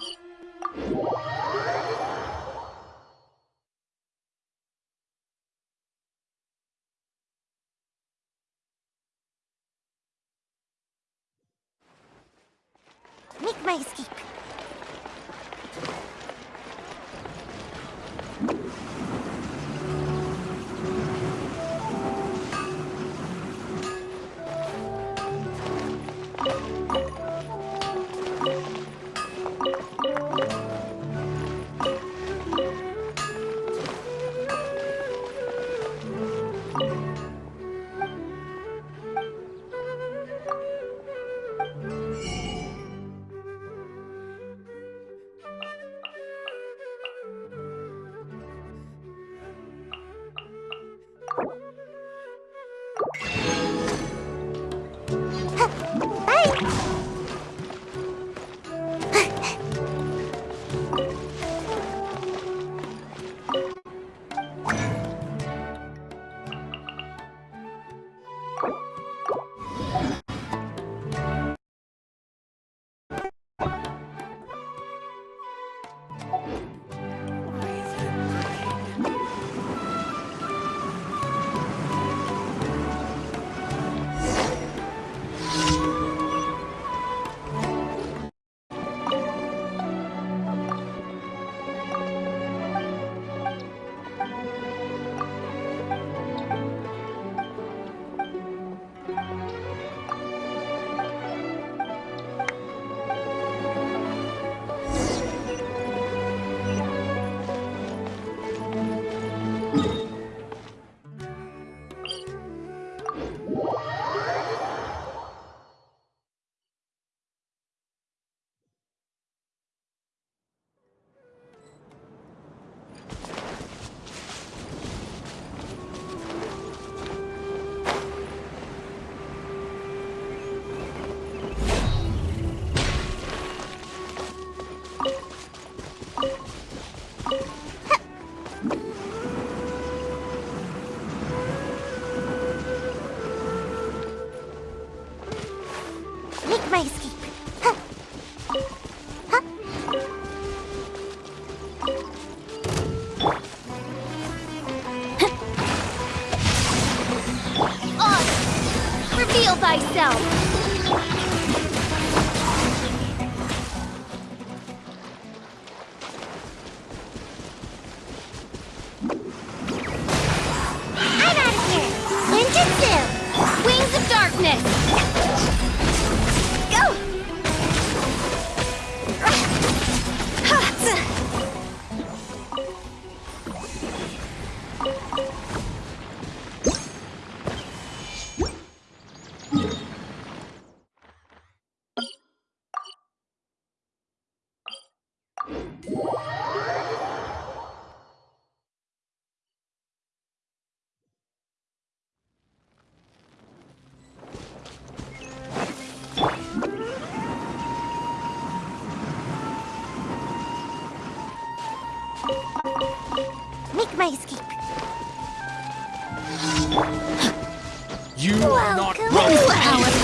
Make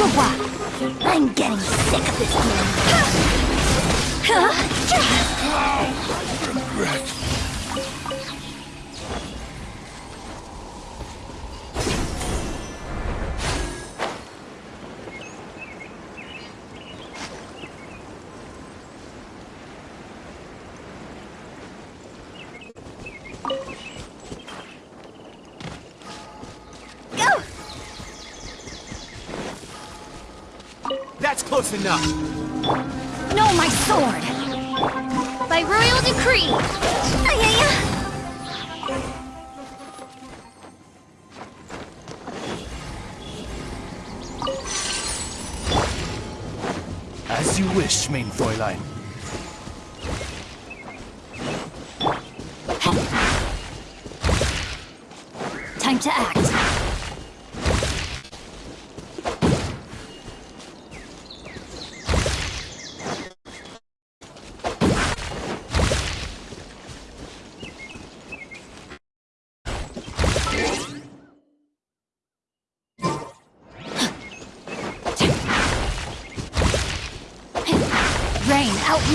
I'm getting sick of this game. close enough. No, my sword! By royal decree! Ay -ay -ay. As you wish, main Fräulein. Time to act.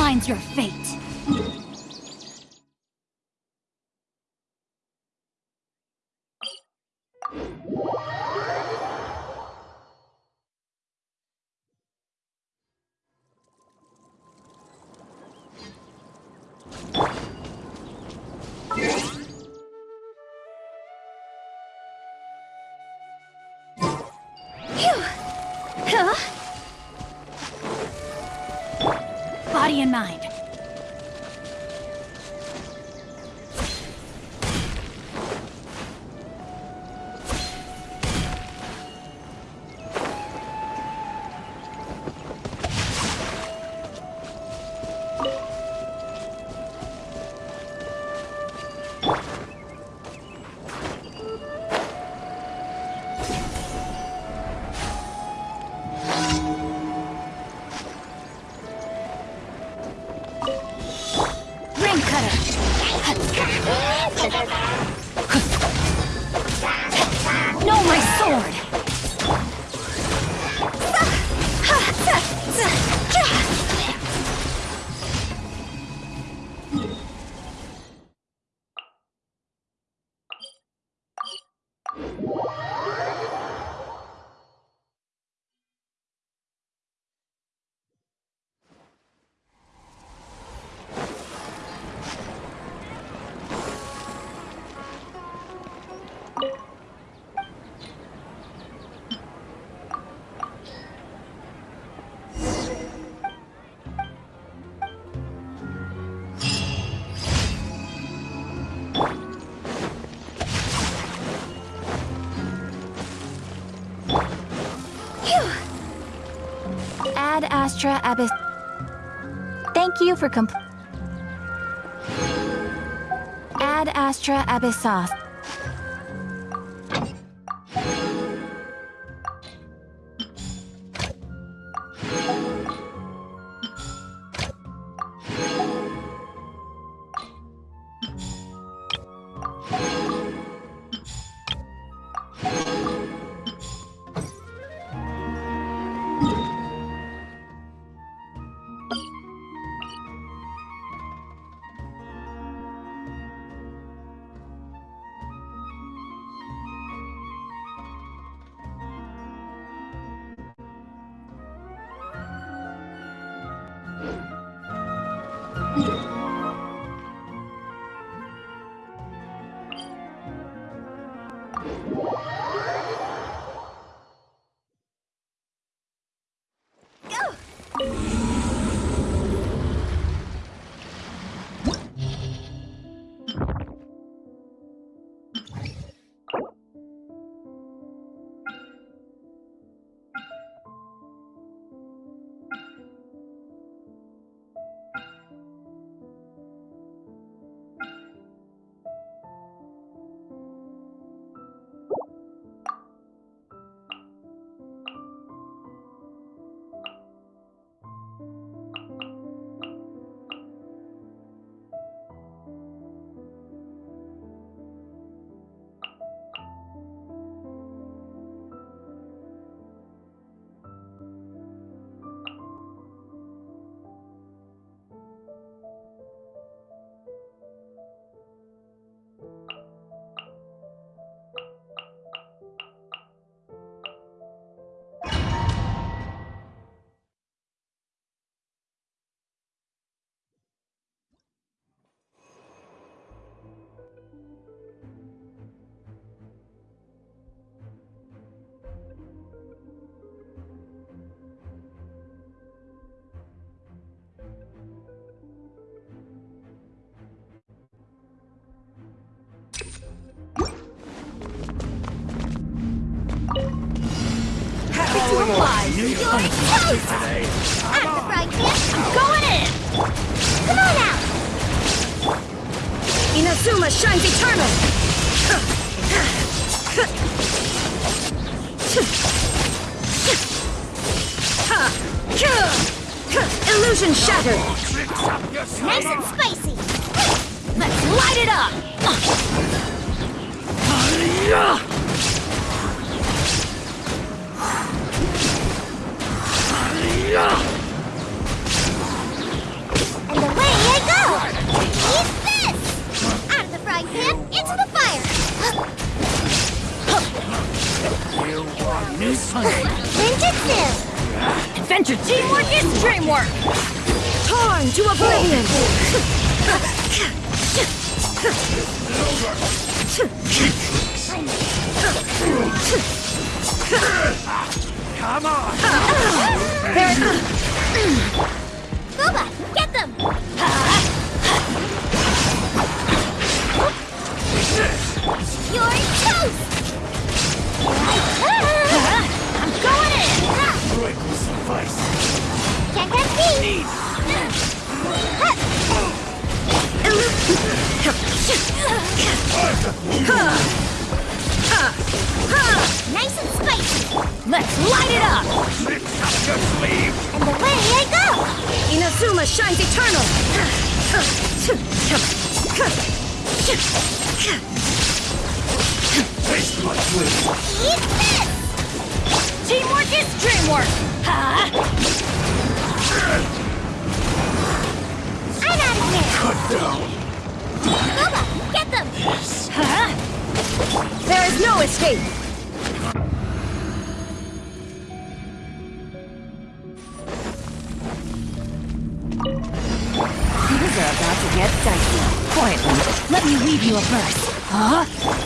determines your fate. Astra Abyss. Thank you for completing. Add Astra Abyssos. You're. Going in! Come on out! Inazuma shines eternal! Illusion shattered! Nice and spicy! Let's light it up! Nice and spicy! Let's light it up! Mix up your sleeve! And away I go! Inazuma shines eternal! Taste my sleeve! Eat this! Teamwork is dreamwork! Ha! I'm out of here! Cut down! Booba, There is no escape! Things are about to get dicey. Quietly, let me weave you a verse. Huh?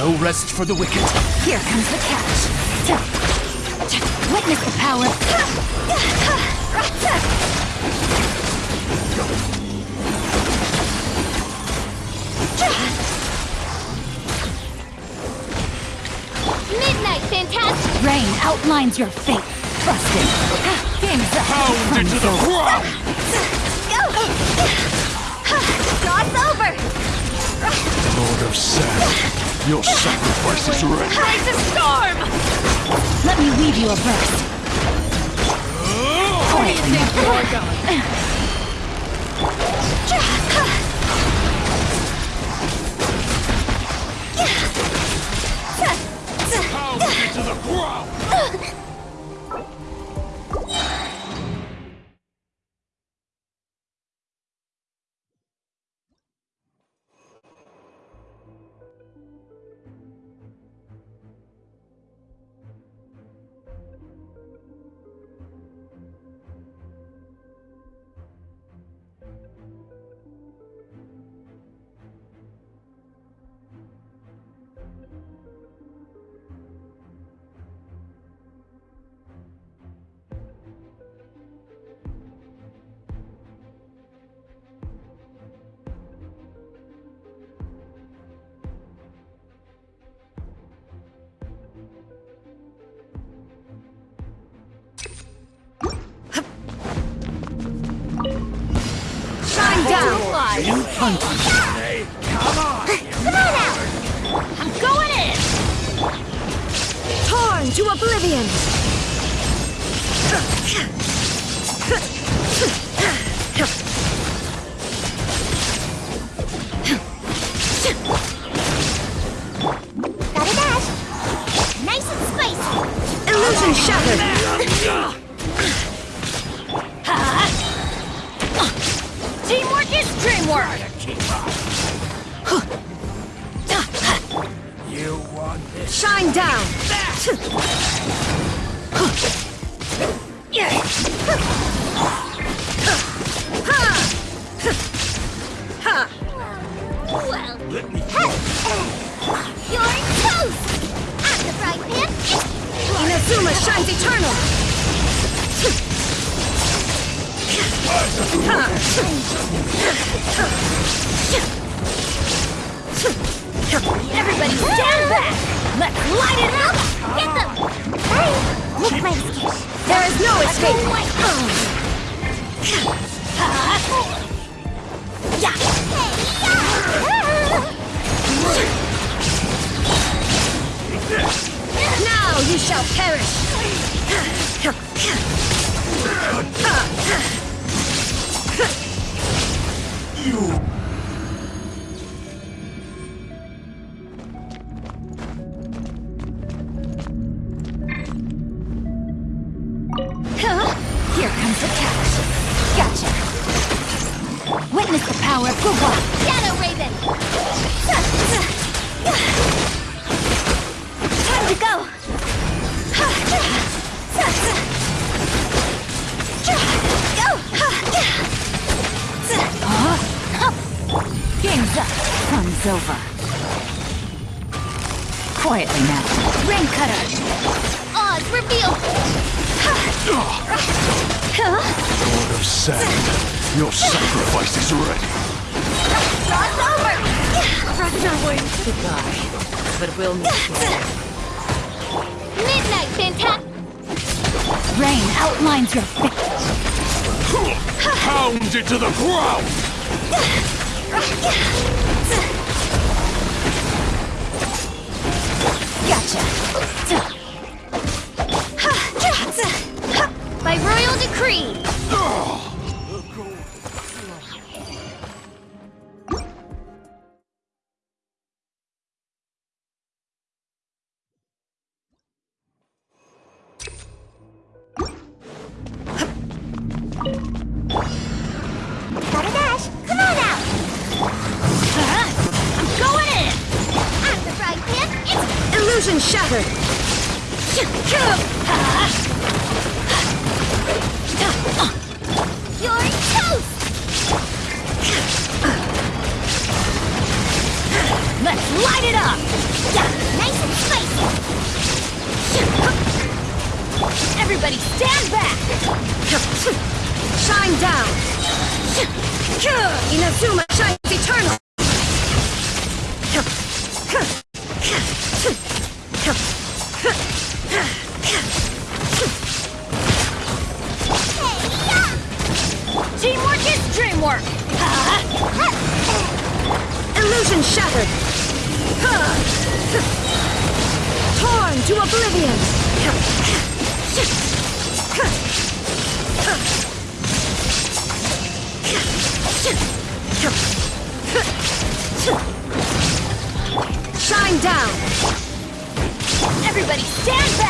No rest for the wicked. Here comes the catch. Witness the power. Midnight, fantastic! Rain outlines your fate. Busted. Game's the Pound into the ground! Job's over! Lord of Sand, your sacrifice is ready. Rise a storm! Let me weave you a verse. Quietly. Shine down! Well, Let me you're the frying pan, Inazuma shines eternal! Everybody stand back! Let's light it up! Get them! Hey, Look, my escape. There is no escape! Now you shall perish! You But we'll meet you. Midnight Fantastic! Rain outlines your face. Pound it to the ground! Gotcha! By royal decree! down! Everybody stand back!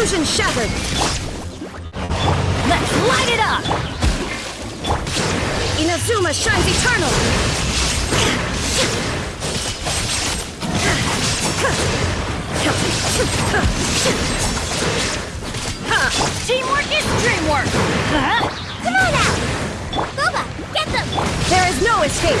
Illusion shattered! Let's light it up! Inazuma shines eternal! Teamwork is dreamwork! Come on out! Boba, get them! There is no escape!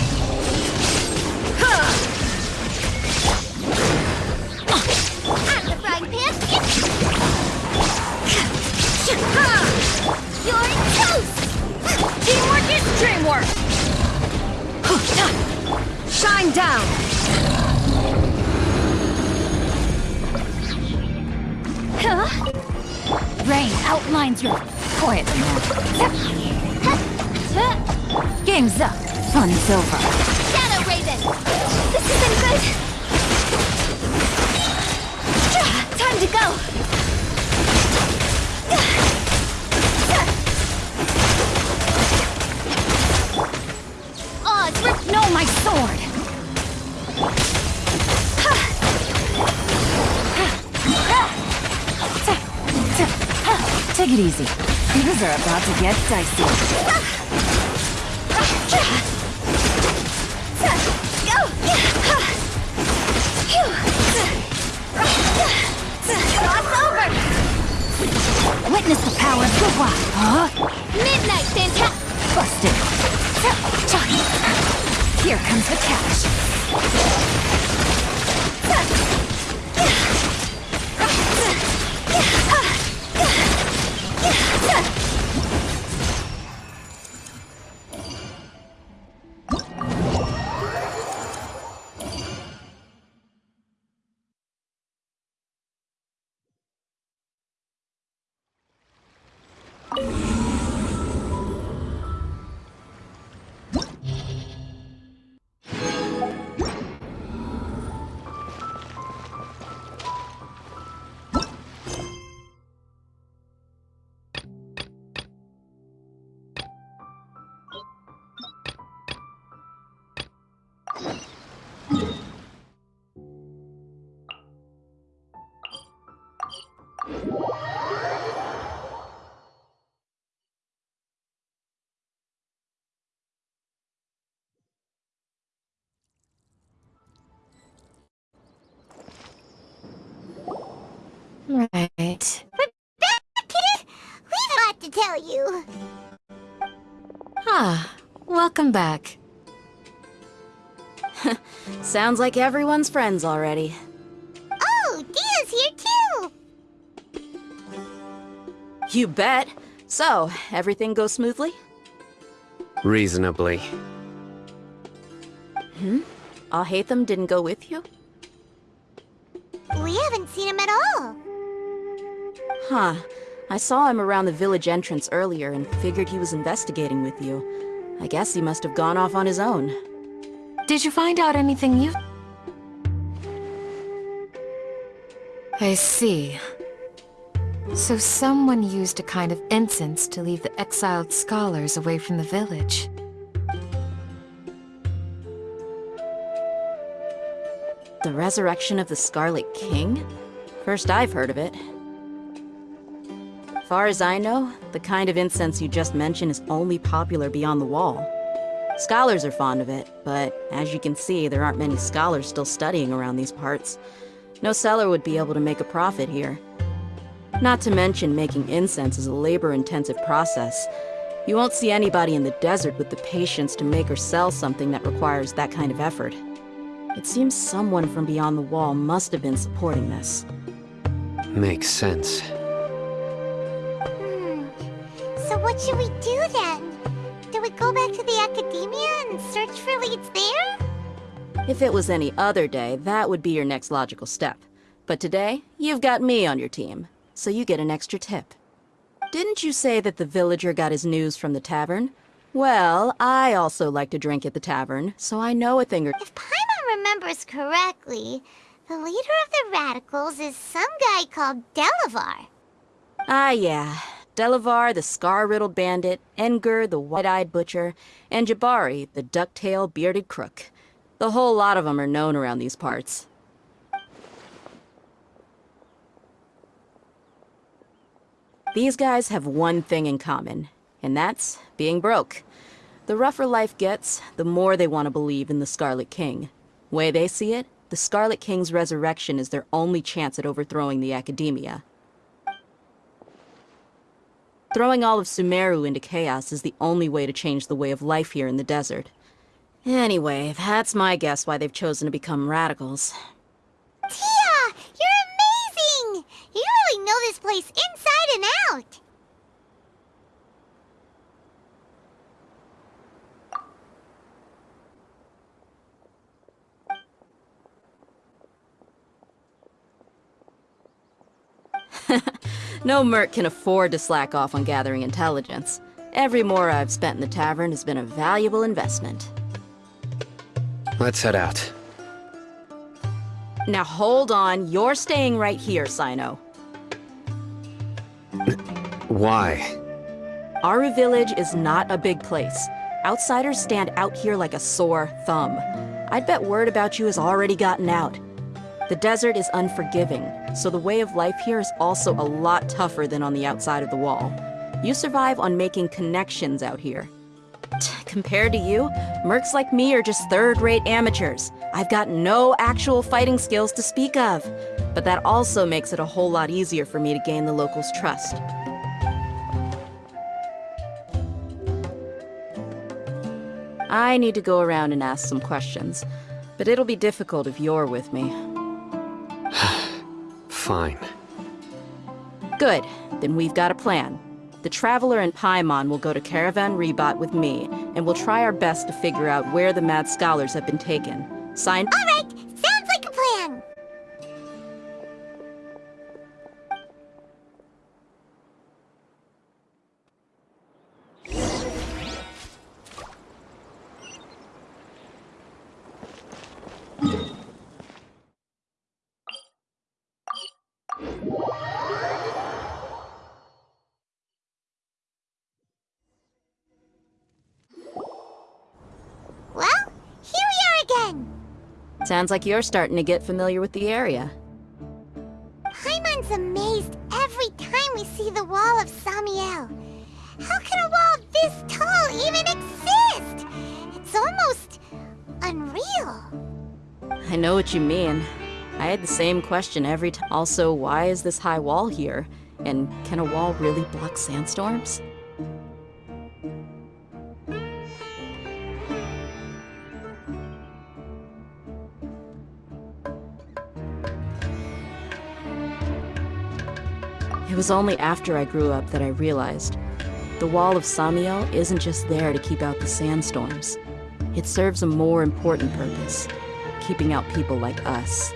your... Quietly now. Game's up. Fun's over. Take it easy. Things are about to get dicey. Go! Cross over! Witness the power of wild. Huh? Midnight Fantastic! Busted. Here comes the cash. Right. We've got to tell you. Ah, welcome back. Sounds like everyone's friends already. Oh, Dehya's here too! You bet. So, everything goes smoothly? Reasonably. Alhaitham didn't go with you? We haven't seen him at all. Huh. I saw him around the village entrance earlier and figured he was investigating with you. I guess he must have gone off on his own. Did you find out anything new? I see. So someone used a kind of incense to leave the exiled scholars away from the village. The resurrection of the Scarlet King? First I've heard of it. Far as I know, the kind of incense you just mentioned is only popular beyond the wall. Scholars are fond of it, but as you can see, there aren't many scholars still studying around these parts. No seller would be able to make a profit here. Not to mention, making incense is a labor-intensive process. You won't see anybody in the desert with the patience to make or sell something that requires that kind of effort. It seems someone from beyond the wall must have been supporting this. Makes sense. So what should we do then? Do we go back to the academia and search for leads there? If it was any other day, that would be your next logical step. But today, you've got me on your team, so you get an extra tip. Didn't you say that the villager got his news from the tavern? Well, I also like to drink at the tavern, so I know a thing or If Paimon remembers correctly, the leader of the radicals is some guy called Delavar. Ah, yeah. Delavar, the scar-riddled bandit, Enger, the white-eyed butcher, and Jabari, the duck-tailed bearded crook. The whole lot of them are known around these parts. These guys have one thing in common, and that's being broke. The rougher life gets, the more they want to believe in the Scarlet King. Way they see it, the Scarlet King's resurrection is their only chance at overthrowing the Academia. Throwing all of Sumeru into chaos is the only way to change the way of life here in the desert. Anyway, that's my guess why they've chosen to become radicals. Dehya! You're amazing! You really know this place inside and out! No merc can afford to slack off on gathering intelligence. Every mora I've spent in the tavern has been a valuable investment. Let's head out. Now hold on, you're staying right here, Cyno. Why? Aaru Village is not a big place. Outsiders stand out here like a sore thumb. I'd bet word about you has already gotten out. The desert is unforgiving, so the way of life here is also a lot tougher than on the outside of the wall. You survive on making connections out here. Compared to you, mercs like me are just third-rate amateurs. I've got no actual fighting skills to speak of. But that also makes it a whole lot easier for me to gain the locals' trust. I need to go around and ask some questions, but it'll be difficult if you're with me. Fine. Good, then we've got a plan. The Traveler and Paimon will go to Caravan Ribat with me, and we'll try our best to figure out where the Mad Scholars have been taken. Signed? Alright, sounds Sounds like you're starting to get familiar with the area. Paimon's amazed every time we see the wall of Samiel. How can a wall this tall even exist? It's almost unreal. I know what you mean. I had the same question every time. Also, why is this high wall here? And can a wall really block sandstorms? Was only after I grew up that I realized the wall of Samiel isn't just there to keep out the sandstorms. It serves a more important purpose, keeping out people like us.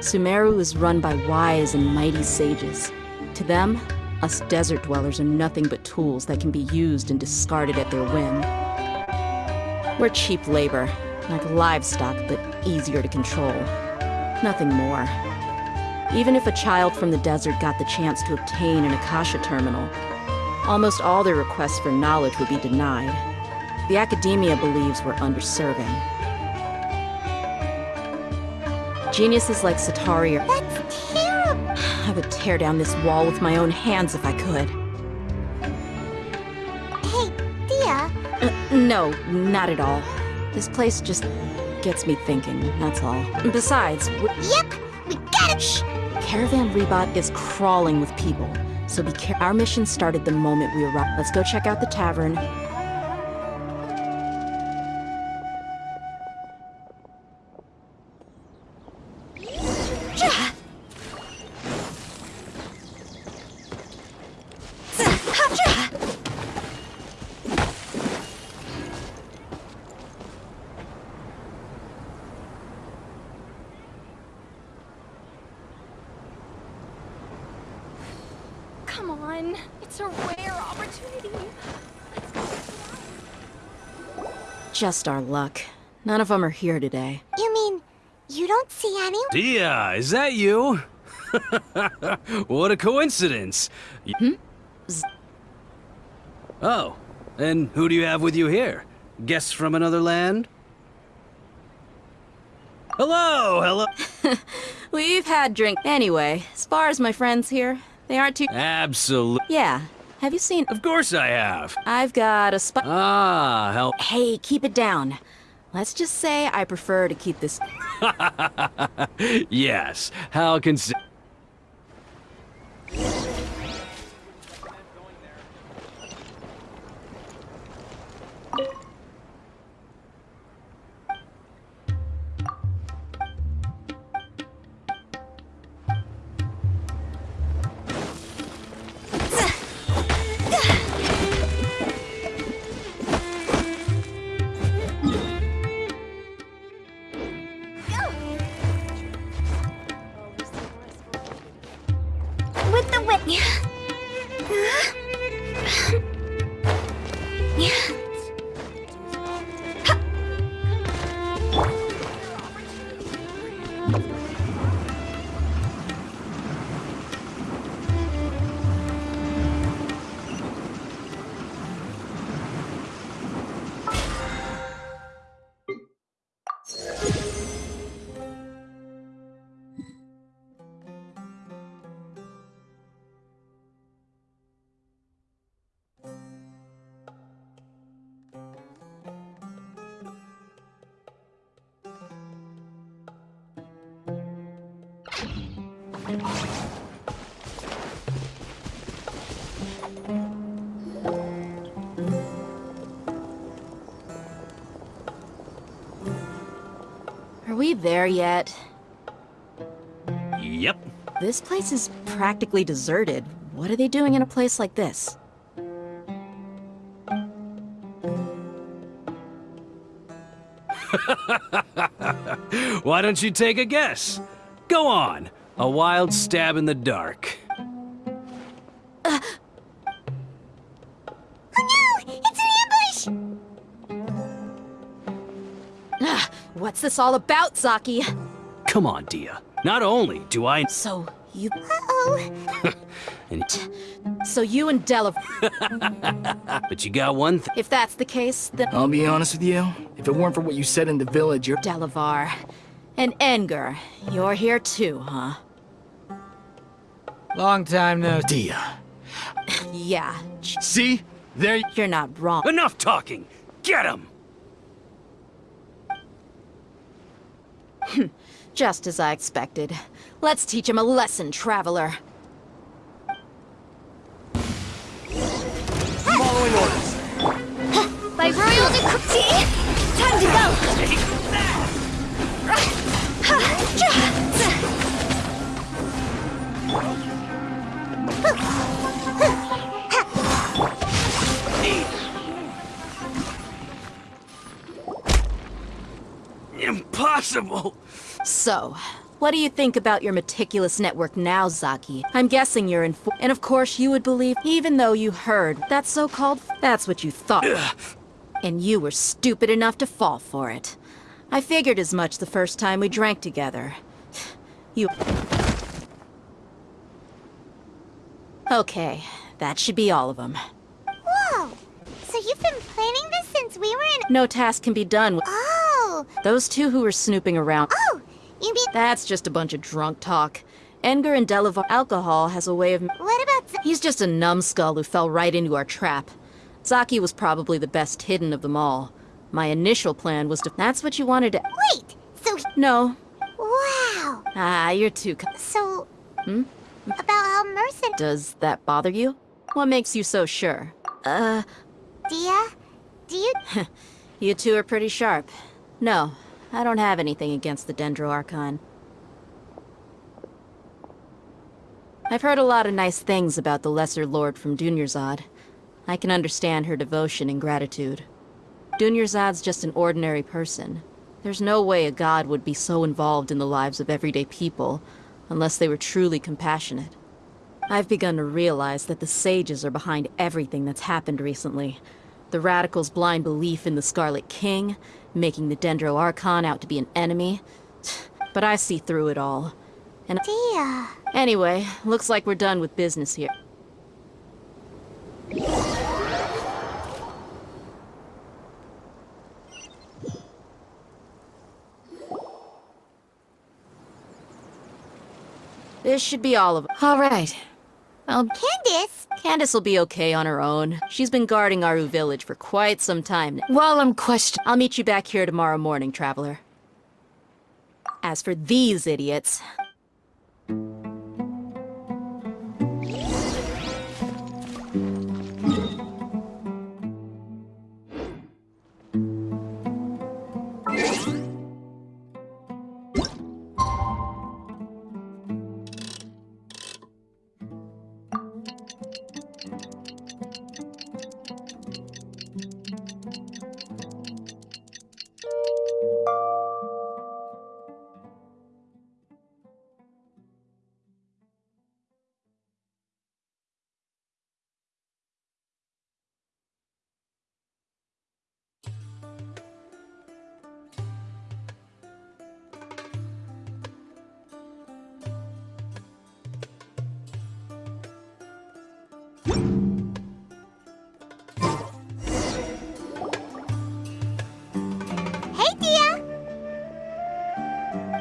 Sumeru is run by wise and mighty sages. To them, us desert dwellers are nothing but tools that can be used and discarded at their whim. We're cheap labor, like livestock, but easier to control. Nothing more. Even if a child from the desert got the chance to obtain an Akasha terminal, almost all their requests for knowledge would be denied. The academia believes we're underserving. Geniuses like Satari are. That's terrible. I would tear down this wall with my own hands if I could. Hey, Dehya, Uh, no, not at all. This place just gets me thinking, that's all. Besides, yep, we got it. Shh. Caravan Ribat is crawling with people. So be care- Our mission started the moment we arrived. Let's go check out the tavern. Come on, it's a rare opportunity. Just our luck. None of them are here today. You mean you don't see any? Dehya, is that you? what a coincidence. Y- hmm? Oh, and who do you have with you here? Guests from another land? Hello, hello. We've had drink. Anyway, as far as my friends here, they aren't too. Absolutely. Yeah. Have you seen? Of course I have. I've got a spot. Ah, help. Hey, keep it down. Let's just say I prefer to keep this. yes. How consi- we there yet? Yep. This place is practically deserted. What are they doing in a place like this? Why don't you take a guess? Go on. A wild stab in the dark. This all about, Zaki? Come on, Dehya. Not only do I... So you, Uh-oh. And, so you and Delav. but you got one thing. If that's the case, then I'll be honest with you. If it weren't for what you said in the village, you're. Delavar and Enger, you're here too, huh? Long time no Dia. Yeah, See? There. you're not wrong. Enough talking! Get him! Just as I expected. Let's teach him a lesson, traveler. Following orders. By royal decree! Time to go! Impossible! So, what do you think about your meticulous network now, Zaki? I'm guessing you're in. And of course, you would believe, even though you heard that so called. That's what you thought. And you were stupid enough to fall for it. I figured as much the first time we drank together. You. Okay, that should be all of them. Whoa! So you've been planning this since we were in... No task can be done with Oh! Those two who were snooping around. Oh! You mean... That's just a bunch of drunk talk. Enger and Delavar alcohol has a way of. What about... Z- He's just a numbskull who fell right into our trap. Zaki was probably the best hidden of them all. My initial plan was to. That's what you wanted to. Wait! So... No. Wow! Ah, you're too. So... Hmm? About how Mercen... Does that bother you? What makes you so sure? Uh, Dehya? Do you... you two are pretty sharp. No, I don't have anything against the Dendro Archon. I've heard a lot of nice things about the Lesser Lord from Dunyarzad. I can understand her devotion and gratitude. Dunyarzad's just an ordinary person. There's no way a god would be so involved in the lives of everyday people, unless they were truly compassionate. I've begun to realize that the sages are behind everything that's happened recently. The Radicals' blind belief in the Scarlet King, making the Dendro Archon out to be an enemy. But I see through it all. And Dear. Anyway, looks like we're done with business here. This should be all of. All right. I'll Candace, Candace will be okay on her own. She's been guarding Aaru Village for quite some time now. while I'm questioning. I'll meet you back here tomorrow morning, Traveler. As for these idiots,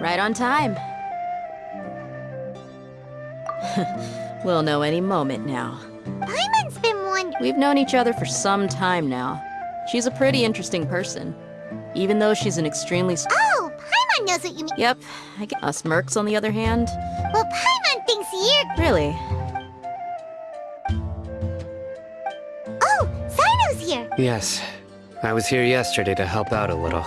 right on time. we'll know any moment now. Paimon's been wondering. We've known each other for some time now. She's a pretty interesting person. Even though she's an extremely... s- Oh, Paimon knows what you mean. Yep, I guess us mercs on the other hand. Well, Paimon thinks you're. Really? Oh, Cyno's here Yes. I was here yesterday to help out a little.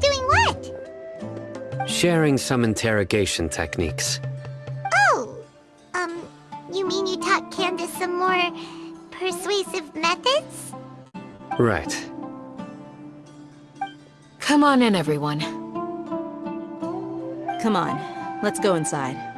Doing what? Sharing some interrogation techniques. Oh, um, you mean you taught Candace some more persuasive methods? Right. Come on in, everyone. Come on, let's go inside.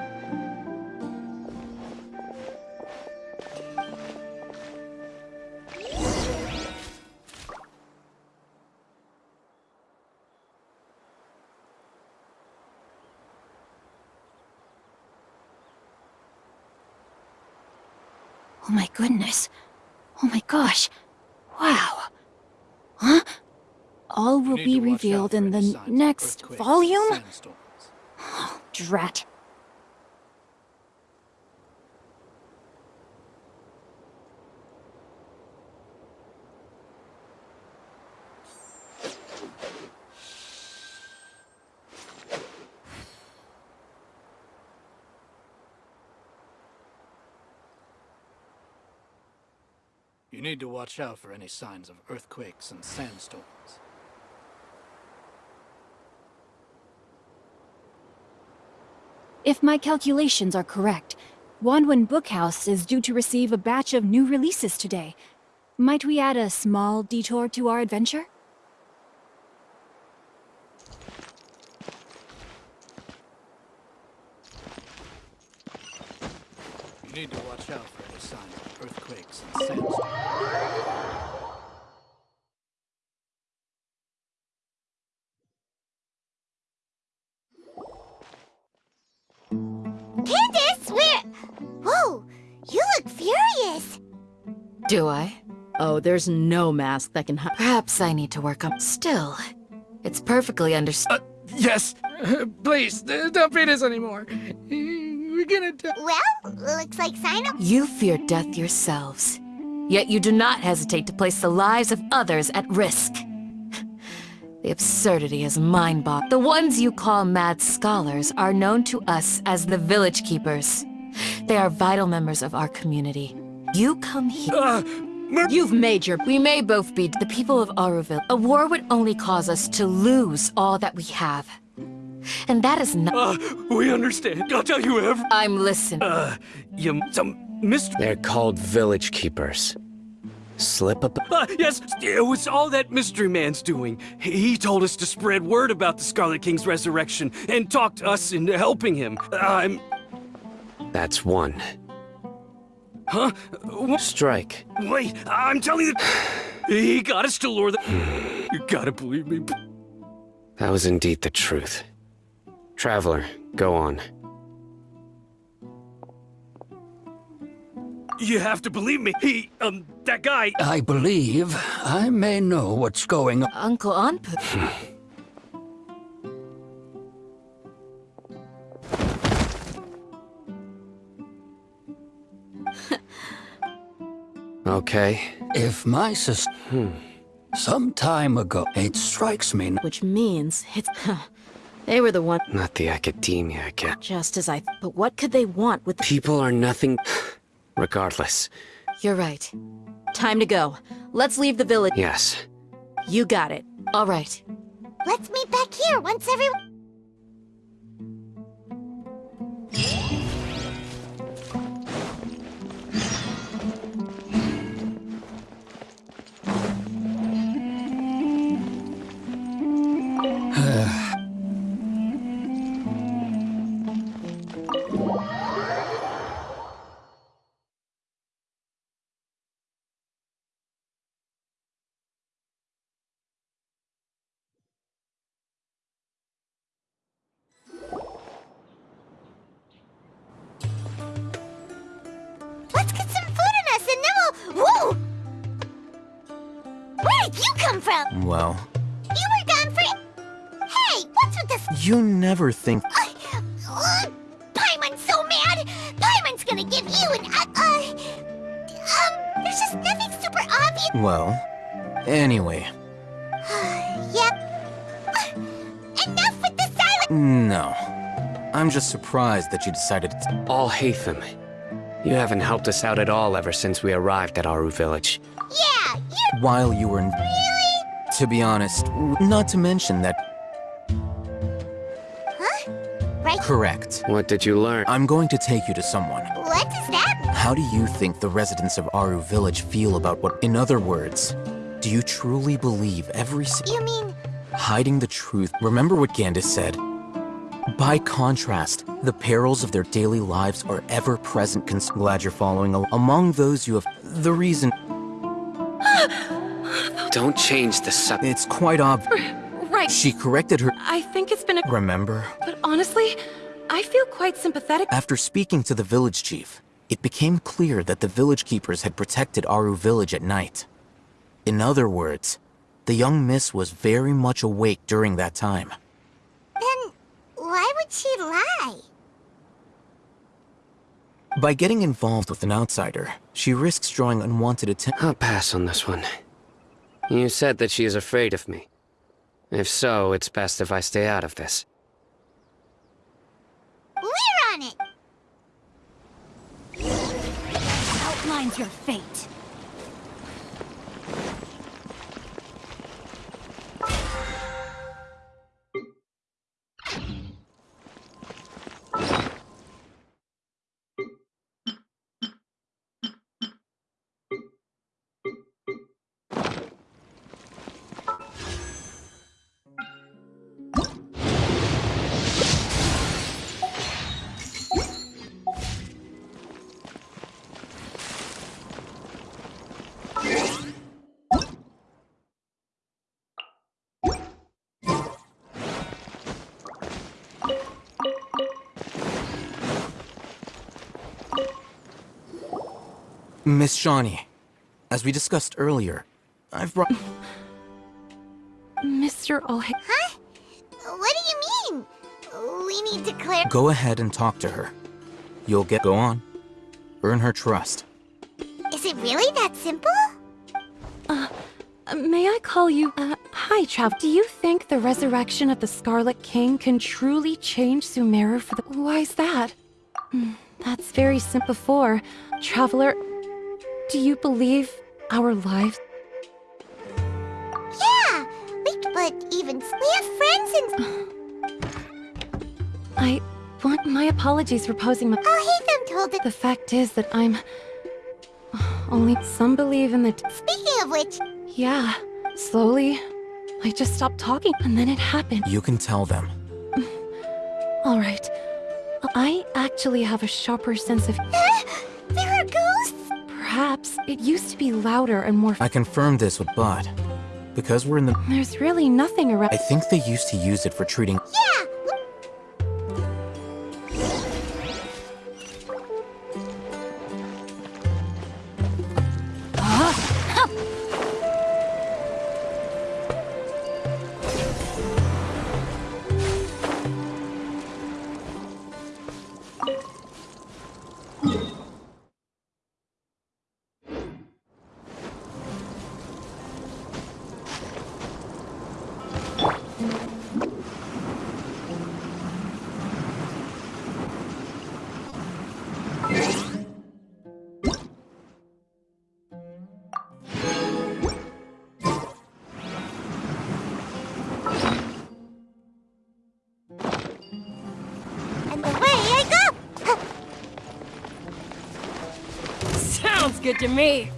The next volume? Drat. You need to watch out for any signs of earthquakes and sandstorms. If my calculations are correct, Wanwen Bookhouse is due to receive a batch of new releases today. Might we add a small detour to our adventure? You need to watch out for any signs of earthquakes and sandstorms. Do I? Oh, there's no mask that can hide. Perhaps I need to work on. Still, it's perfectly understood. Yes! Please, uh, don't beat us anymore. We're gonna die. Well, looks like Cyno. You fear death yourselves, yet you do not hesitate to place the lives of others at risk. The absurdity is mind-boggling. The ones you call mad scholars are known to us as the Village Keepers. They are vital members of our community. You come here. You've made your... We may both be the people of Auroville. A war would only cause us to lose all that we have. And that is not... Uh, we understand. I'll tell you every... I'm listening. Uh, you... some... Mr... They're called village keepers. Slip up. Uh, yes, it was all that Mystery Man's doing. He he told us to spread word about the Scarlet King's resurrection and talked us into helping him. I'm... That's one. Huh? What? Strike. Wait, I'm telling you... He got us to lure the... You gotta believe me. That was indeed the truth. Traveler, go on. You have to believe me. He, um, that guy... I believe I may know what's going on. Uncle Anpu. Okay. If my sister... Hmm. Some time ago, it strikes me... Which means it's... they were the one... Not the academia again. Just as I... But what could they want with... People are nothing... Regardless. You're right. Time to go. Let's leave the village. Yes. You got it. All right. Let's meet back here once everyone... you never think. Uh, uh, Paimon's so mad! Paimon's gonna give you an... Uh, uh... Um, there's just nothing super obvious... Well, anyway, yep. Uh, Enough with the silence! no. I'm just surprised that you decided to. Alhaitham. You haven't helped us out at all ever since we arrived at Aaru Village. Yeah, you're While you were in. really... To be honest, not to mention that. Correct. What did you learn? I'm going to take you to someone. What does that mean? How do you think the residents of Aaru Village feel about what. In other words, do you truly believe every. si- You mean... hiding the truth. Remember what Gandhi said. By contrast, the perils of their daily lives are ever present. Cons- glad you're following. al- Among those you have. The reason. Don't change the subject. It's quite obvious. Right. She corrected her. I think it's been a. Remember? But honestly, I feel quite sympathetic. After speaking to the village chief, it became clear that the village keepers had protected Aaru village at night. In other words, the young miss was very much awake during that time. Then why would she lie? By getting involved with an outsider, she risks drawing unwanted attention. I'll pass on this one. You said that she is afraid of me. If so, it's best if I stay out of this. Outlines your fate. Miss Shawnee, as we discussed earlier, I've brought. Mr. Olhe. Huh? What do you mean? We need to clear... Go ahead and talk to her. You'll get. Go on. Earn her trust. Is it really that simple? Uh, may I call you? Uh, hi, Trav. Do you think the resurrection of the Scarlet King can truly change Sumeru for the? Why is that? Hmm, that's very simple. Before, Traveler, do you believe our lives? Yeah! We, but even... We have friends and... I want my apologies for posing my. Oh, Hatham told it... The fact is that I'm. Only some believe in the. Speaking of which... yeah, slowly, I just stopped talking, and then it happened. You can tell them. All right. I actually have a sharper sense of. there are ghosts? Perhaps it used to be louder and more. I confirmed this with Bud. Because we're in the. There's really nothing around. I think they used to use it for treating. Yeah! To me.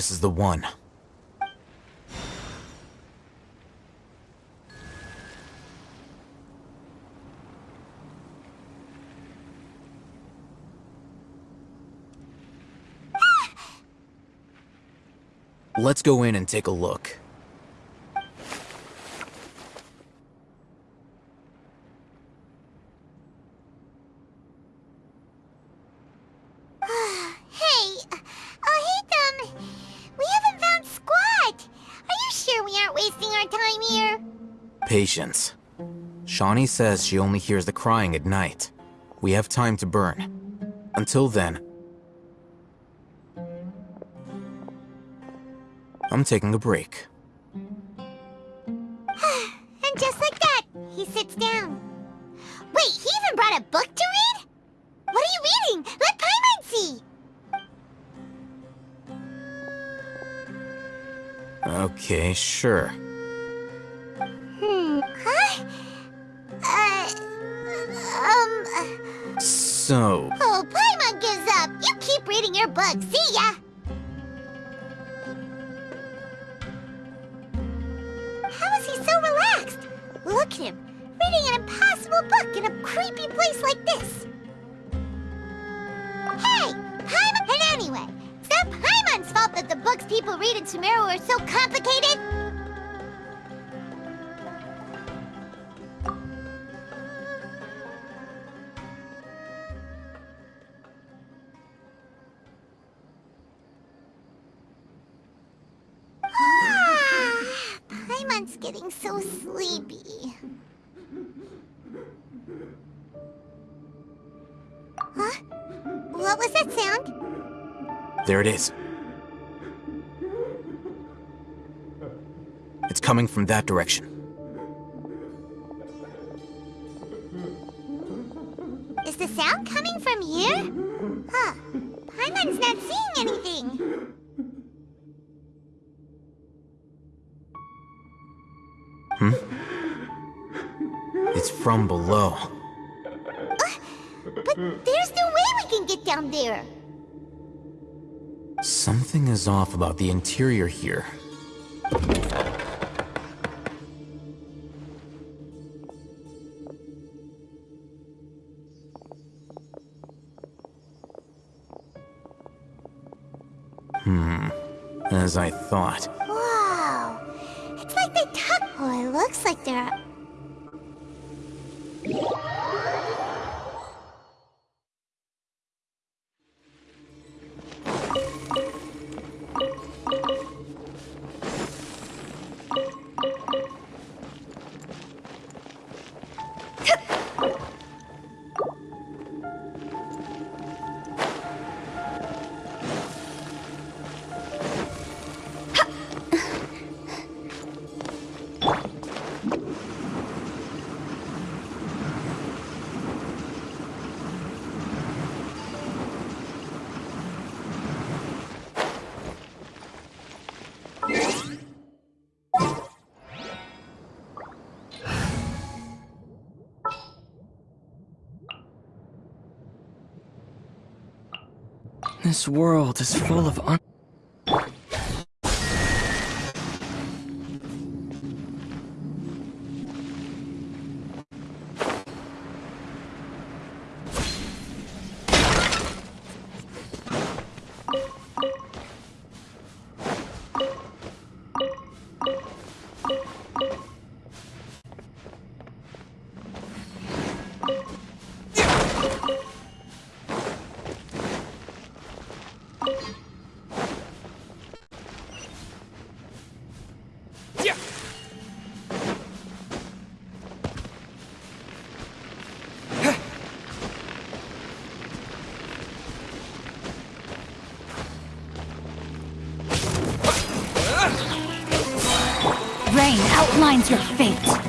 This is the one. Let's go in and take a look. Aren't wasting our time here? Patience. Shawnee says she only hears the crying at night. We have time to burn. Until then, I'm taking a break. And just like that, he sits down. Wait, he even brought a book to read? What are you reading? Let Paimon see! Okay, sure. Hmm. Huh? Uh. Um. So, Oh, Paimon gives up. You keep reading your book. See ya! How is he so relaxed? Look at him, reading an impossible book in a creepy place like this. Hey, Paimon! And anyway, is that Paimon's fault that the books people read in Sumeru are so complicated? Huh? What was that sound? there it is. It's coming from that direction. Is the sound coming from here? Huh. Paimon's not seeing anything. Hmm? It's from below. But there's no way we can get down there. Something is off about the interior here. Hmm. As I thought. Wow. It's like they tuck. Oh, it looks like they're. This world is full of un- outlines your fate.